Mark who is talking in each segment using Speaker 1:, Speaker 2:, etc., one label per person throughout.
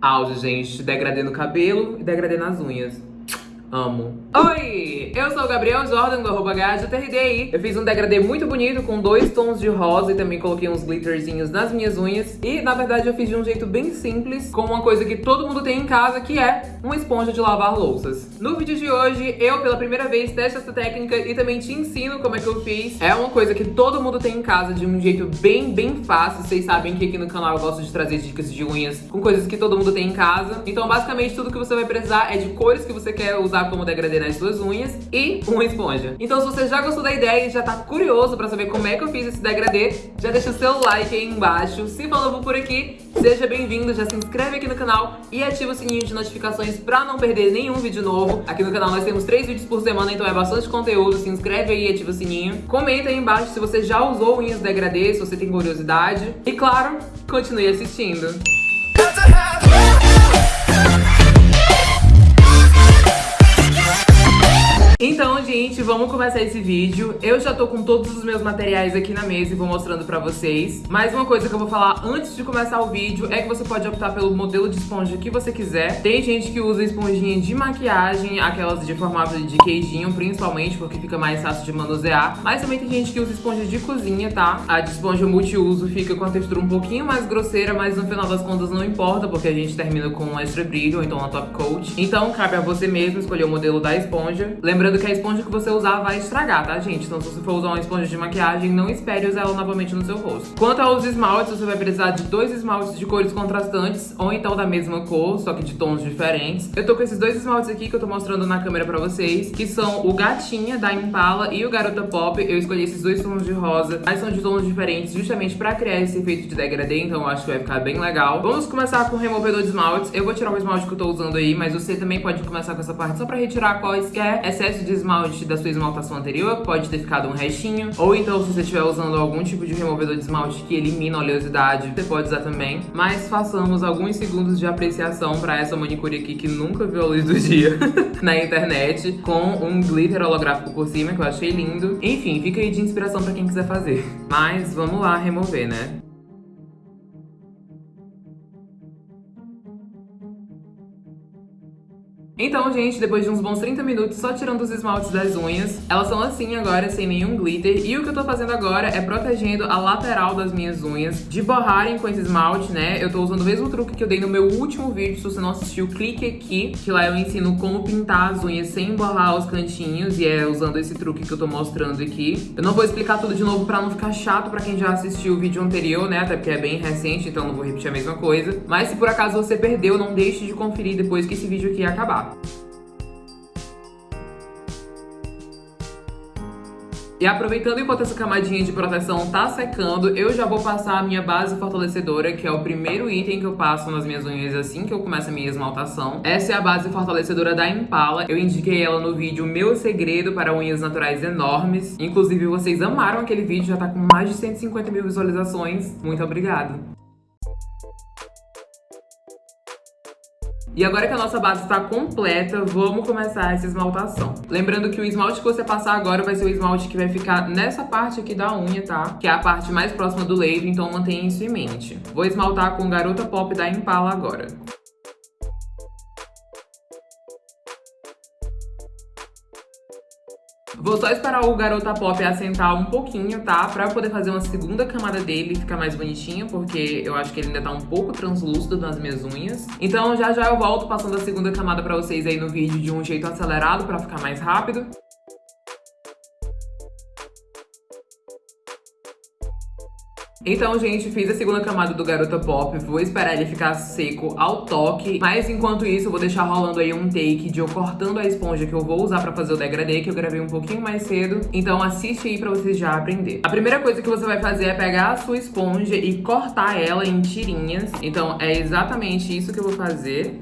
Speaker 1: Áudio, gente, degradê no cabelo e degradê nas unhas. Amo. Oi, eu sou o Gabriel Jordan do arroba GajoTRDI. Eu fiz um degradê muito bonito com dois tons de rosa e também coloquei uns glitterzinhos nas minhas unhas. E, na verdade, eu fiz de um jeito bem simples, com uma coisa que todo mundo tem em casa, que é uma esponja de lavar louças. No vídeo de hoje, eu, pela primeira vez, testo essa técnica e também te ensino como é que eu fiz. É uma coisa que todo mundo tem em casa de um jeito bem, bem fácil. Vocês sabem que aqui no canal eu gosto de trazer dicas de unhas com coisas que todo mundo tem em casa. Então, basicamente, tudo que você vai precisar é de cores que você quer usar como degradê nas suas unhas e uma esponja. Então se você já gostou da ideia e já tá curioso pra saber como é que eu fiz esse degradê, já deixa o seu like aí embaixo. Se for novo por aqui, seja bem-vindo, já se inscreve aqui no canal e ativa o sininho de notificações pra não perder nenhum vídeo novo. Aqui no canal nós temos três vídeos por semana, então é bastante conteúdo. Se inscreve aí e ativa o sininho. Comenta aí embaixo se você já usou unhas degradê, se você tem curiosidade. E claro, continue assistindo. Vamos começar esse vídeo. Eu já tô com todos os meus materiais aqui na mesa e vou mostrando pra vocês. Mas uma coisa que eu vou falar antes de começar o vídeo é que você pode optar pelo modelo de esponja que você quiser. Tem gente que usa esponjinha de maquiagem, aquelas de formato de queijinho, principalmente, porque fica mais fácil de manusear. Mas também tem gente que usa esponja de cozinha, tá? A de esponja multiuso fica com a textura um pouquinho mais grosseira, mas no final das contas não importa, porque a gente termina com um extra brilho, ou então uma top coat. Então cabe a você mesmo escolher o modelo da esponja. Lembrando que a esponja que você usar vai estragar, tá, gente? Então se você for usar uma esponja de maquiagem, não espere usar ela novamente no seu rosto. Quanto aos esmaltes, você vai precisar de dois esmaltes de cores contrastantes, ou então da mesma cor, só que de tons diferentes. Eu tô com esses dois esmaltes aqui que eu tô mostrando na câmera pra vocês, que são o Gatinha, da Impala, e o Garota Pop. Eu escolhi esses dois tons de rosa, mas são de tons diferentes, justamente pra criar esse efeito de degradê, então eu acho que vai ficar bem legal. Vamos começar com o removedor de esmaltes. Eu vou tirar o esmalte que eu tô usando aí, mas você também pode começar com essa parte só pra retirar quaisquer excesso de esmalte da sua esmaltação anterior, pode ter ficado um restinho. Ou então, se você estiver usando algum tipo de removedor de esmalte que elimina a oleosidade, você pode usar também. Mas façamos alguns segundos de apreciação para essa manicure aqui que nunca viu a luz do dia na internet, com um glitter holográfico por cima, que eu achei lindo. Enfim, fica aí de inspiração para quem quiser fazer. Mas vamos lá remover, né? Então, gente, depois de uns bons 30 minutos só tirando os esmaltes das unhas, elas são assim agora, sem nenhum glitter. E o que eu tô fazendo agora é protegendo a lateral das minhas unhas de borrarem com esse esmalte, né? Eu tô usando o mesmo truque que eu dei no meu último vídeo, se você não assistiu, clique aqui, que lá eu ensino como pintar as unhas sem borrar os cantinhos, e é usando esse truque que eu tô mostrando aqui. Eu não vou explicar tudo de novo pra não ficar chato pra quem já assistiu o vídeo anterior, né? Até porque é bem recente, então não vou repetir a mesma coisa. Mas se por acaso você perdeu, não deixe de conferir depois que esse vídeo aqui acabar. E aproveitando enquanto essa camadinha de proteção tá secando, eu já vou passar a minha base fortalecedora, que é o primeiro item que eu passo nas minhas unhas assim que eu começo a minha esmaltação. Essa é a base fortalecedora da Impala. Eu indiquei ela no vídeo Meu Segredo para Unhas Naturais Enormes. Inclusive, vocês amaram aquele vídeo, já tá com mais de 150 mil visualizações. Muito obrigada. E agora que a nossa base está completa, vamos começar essa esmaltação. Lembrando que o esmalte que você passar agora vai ser o esmalte que vai ficar nessa parte aqui da unha, tá? Que é a parte mais próxima do leito, então mantenha isso em mente. Vou esmaltar com Garota Pop da Impala agora. Vou só esperar o Garota Pop assentar um pouquinho, tá? Pra eu poder fazer uma segunda camada dele e ficar mais bonitinho, porque eu acho que ele ainda tá um pouco translúcido nas minhas unhas. Então já já eu volto passando a segunda camada pra vocês aí no vídeo de um jeito acelerado pra ficar mais rápido. Então, gente, fiz a segunda camada do Garota Pop, vou esperar ele ficar seco ao toque, mas enquanto isso eu vou deixar rolando aí um take de eu cortando a esponja que eu vou usar pra fazer o degradê, que eu gravei um pouquinho mais cedo, então assiste aí pra você já aprender. A primeira coisa que você vai fazer é pegar a sua esponja e cortar ela em tirinhas, então é exatamente isso que eu vou fazer.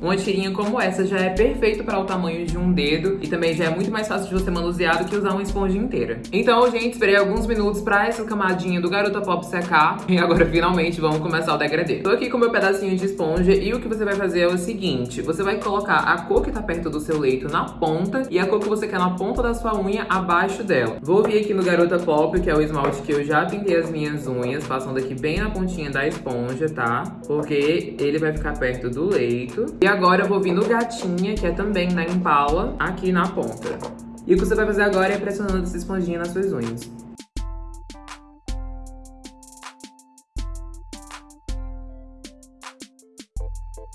Speaker 1: Uma tirinha como essa já é perfeito para o tamanho de um dedo e também já é muito mais fácil de você manusear do que usar uma esponja inteira. Então, gente, esperei alguns minutos para essa camadinha do Garota Pop secar e agora finalmente vamos começar o degradê. Tô aqui com meu pedacinho de esponja e o que você vai fazer é o seguinte, você vai colocar a cor que tá perto do seu leito na ponta e a cor que você quer na ponta da sua unha abaixo dela. Vou vir aqui no Garota Pop, que é o esmalte que eu já pintei as minhas unhas, passando aqui bem na pontinha da esponja, tá? Porque ele vai ficar perto do leito. E agora eu vou vir no Gatinha, que é também na Impala, aqui na ponta. E o que você vai fazer agora é pressionando essa esponjinha nas suas unhas.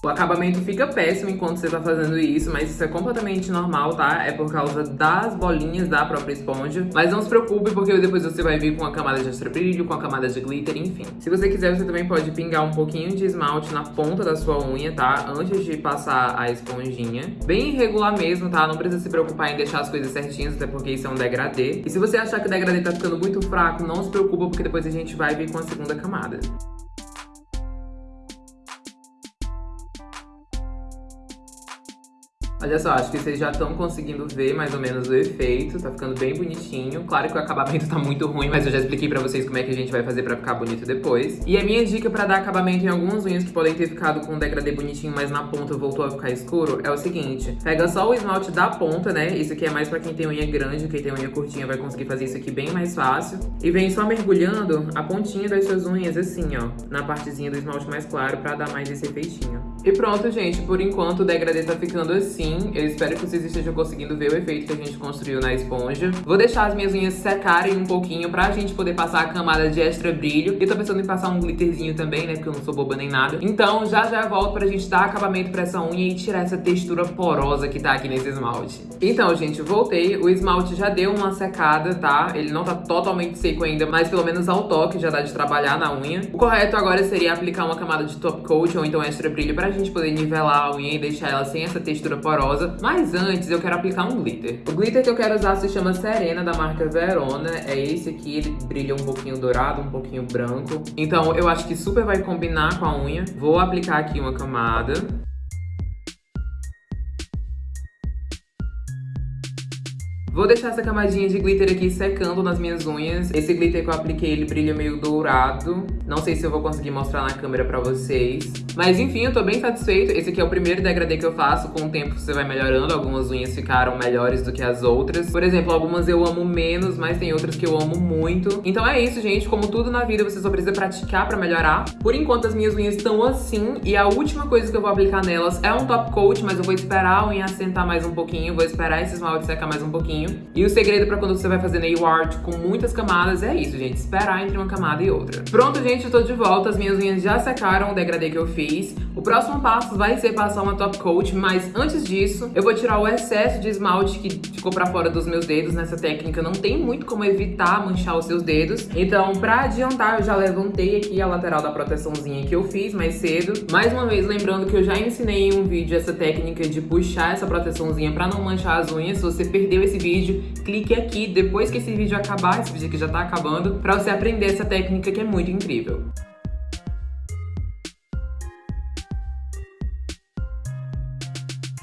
Speaker 1: O acabamento fica péssimo enquanto você tá fazendo isso, mas isso é completamente normal, tá? É por causa das bolinhas da própria esponja. Mas não se preocupe, porque depois você vai vir com a camada de extra brilho, com a camada de glitter, enfim. Se você quiser, você também pode pingar um pouquinho de esmalte na ponta da sua unha, tá? Antes de passar a esponjinha. Bem irregular mesmo, tá? Não precisa se preocupar em deixar as coisas certinhas, até porque isso é um degradê. E se você achar que o degradê tá ficando muito fraco, não se preocupa, porque depois a gente vai vir com a segunda camada. Olha só, acho que vocês já estão conseguindo ver mais ou menos o efeito, tá ficando bem bonitinho. Claro que o acabamento tá muito ruim, mas eu já expliquei pra vocês como é que a gente vai fazer pra ficar bonito depois. E a minha dica pra dar acabamento em algumas unhas que podem ter ficado com um degradê bonitinho, mas na ponta voltou a ficar escuro, é o seguinte. Pega só o esmalte da ponta, né? Isso aqui é mais pra quem tem unha grande, quem tem unha curtinha vai conseguir fazer isso aqui bem mais fácil. E vem só mergulhando a pontinha das suas unhas assim, ó, na partezinha do esmalte mais claro pra dar mais esse efeitinho. E pronto, gente, por enquanto o degradê tá ficando assim. Eu espero que vocês estejam conseguindo ver o efeito que a gente construiu na esponja. Vou deixar as minhas unhas secarem um pouquinho pra gente poder passar a camada de extra brilho. E tô pensando em passar um glitterzinho também, né? Porque eu não sou boba nem nada. Então já já volto pra gente dar acabamento pra essa unha e tirar essa textura porosa que tá aqui nesse esmalte. Então, gente, voltei. O esmalte já deu uma secada, tá? Ele não tá totalmente seco ainda, mas pelo menos ao toque já dá de trabalhar na unha. O correto agora seria aplicar uma camada de top coat ou então extra brilho pra gente poder nivelar a unha e deixar ela sem essa textura porosa rosa. Mas antes eu quero aplicar um glitter. O glitter que eu quero usar se chama Serena, da marca Verona. É esse aqui, ele brilha um pouquinho dourado, um pouquinho branco. Então eu acho que super vai combinar com a unha. Vou aplicar aqui uma camada. Vou deixar essa camadinha de glitter aqui secando nas minhas unhas. Esse glitter que eu apliquei, ele brilha meio dourado. Não sei se eu vou conseguir mostrar na câmera pra vocês. Mas enfim, eu tô bem satisfeito. Esse aqui é o primeiro degradê que eu faço. Com o tempo você vai melhorando. Algumas unhas ficaram melhores do que as outras. Por exemplo, algumas eu amo menos, mas tem outras que eu amo muito. Então é isso, gente. Como tudo na vida, você só precisa praticar pra melhorar. Por enquanto, as minhas unhas estão assim. E a última coisa que eu vou aplicar nelas é um top coat, mas eu vou esperar a unha assentar mais um pouquinho. Vou esperar esse esmalte secar mais um pouquinho. E o segredo pra quando você vai fazer nail art com muitas camadas é isso, gente. Esperar entre uma camada e outra. Pronto, gente, eu tô de volta. As minhas unhas já secaram o degradê que eu fiz. O próximo passo vai ser passar uma top coat, mas antes disso, eu vou tirar o excesso de esmalte que ficou pra fora dos meus dedos. Nessa técnica não tem muito como evitar manchar os seus dedos. Então, pra adiantar, eu já levantei aqui a lateral da proteçãozinha que eu fiz mais cedo. Mais uma vez, lembrando que eu já ensinei em um vídeo essa técnica de puxar essa proteçãozinha pra não manchar as unhas. Se você perdeu esse vídeo, vídeo, clique aqui depois que esse vídeo acabar, esse vídeo aqui já tá acabando, pra você aprender essa técnica que é muito incrível.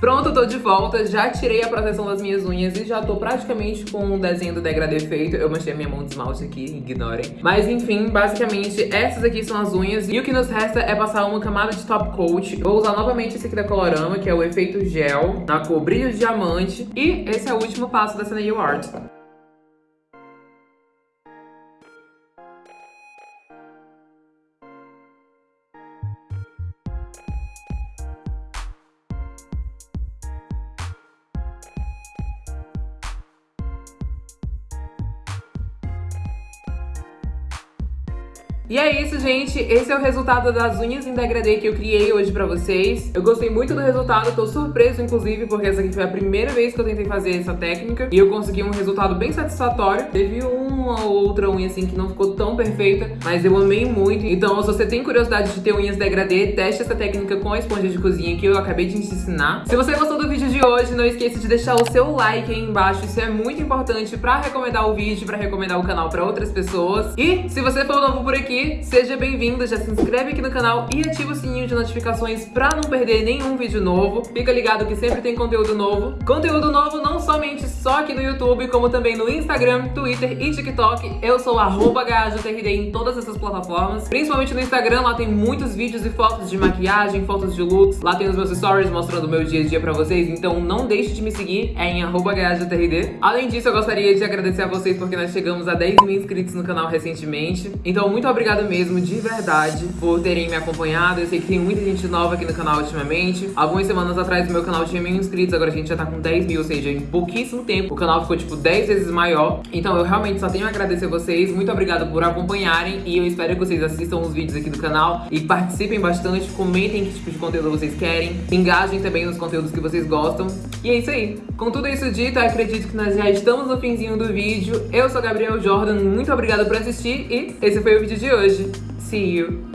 Speaker 1: Pronto, tô de volta, já tirei a proteção das minhas unhas e já tô praticamente com o desenho do degradê feito. Eu manchei a minha mão de esmalte aqui, ignorem. Mas enfim, basicamente, essas aqui são as unhas e o que nos resta é passar uma camada de top coat. Vou usar novamente esse aqui da Colorama, que é o efeito gel, na cor brilho diamante. E esse é o último passo dessa nail art. E é isso, gente. Esse é o resultado das unhas em degradê que eu criei hoje pra vocês. Eu gostei muito do resultado, tô surpreso, inclusive, porque essa aqui foi a primeira vez que eu tentei fazer essa técnica. E eu consegui um resultado bem satisfatório. Teve uma ou outra unha, assim, que não ficou tão perfeita, mas eu amei muito. Então, se você tem curiosidade de ter unhas degradê, teste essa técnica com a esponja de cozinha que eu acabei de te ensinar. Se você gostou do vídeo de hoje, não esqueça de deixar o seu like aí embaixo. Isso é muito importante pra recomendar o vídeo, pra recomendar o canal pra outras pessoas. E se você for novo por aqui, seja bem-vindo, já se inscreve aqui no canal e ativa o sininho de notificações pra não perder nenhum vídeo novo. Fica ligado que sempre tem conteúdo novo. Conteúdo novo não somente só aqui no YouTube, como também no Instagram, Twitter e TikTok. Eu sou arroba em todas essas plataformas, principalmente no Instagram, lá tem muitos vídeos e fotos de maquiagem, fotos de looks. Lá tem os meus stories mostrando o meu dia a dia pra vocês, então não deixe de me seguir, é em arroba Além disso, eu gostaria de agradecer a vocês porque nós chegamos a 10 mil inscritos no canal recentemente. Então, muito obrigado mesmo, de verdade, por terem me acompanhado. Eu sei que tem muita gente nova aqui no canal ultimamente. Algumas semanas atrás o meu canal tinha mil inscritos, agora a gente já tá com 10 mil, ou seja, em pouquíssimo tempo o canal ficou tipo 10 vezes maior. Então eu realmente só tenho a agradecer a vocês. Muito obrigado por acompanharem e eu espero que vocês assistam os vídeos aqui do canal e participem bastante, comentem que tipo de conteúdo vocês querem, engajem também nos conteúdos que vocês gostam. E é isso aí. Com tudo isso dito, acredito que nós já estamos no finzinho do vídeo. Eu sou Gabriel Jordan, muito obrigada por assistir e esse foi o vídeo de hoje. See you!